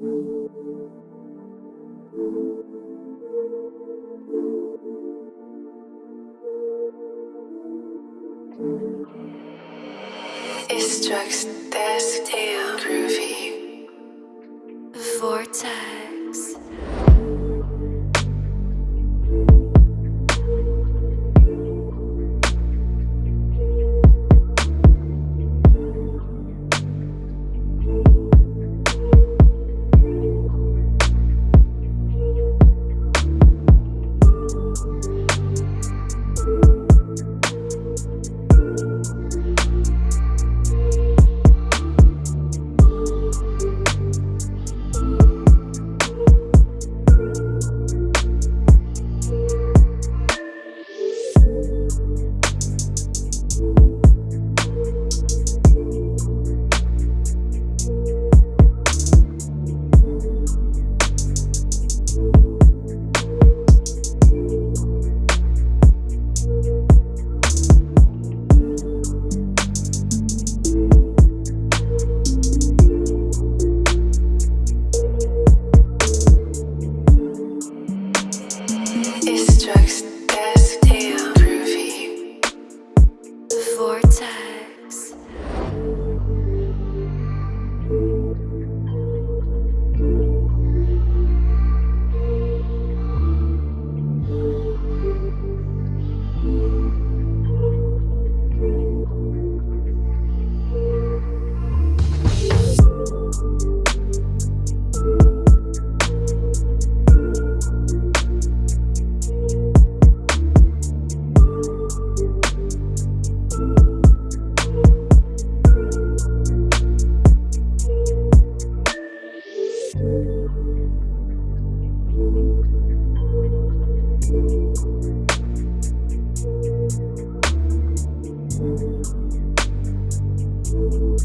It struck this damn groovy vortex. It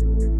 It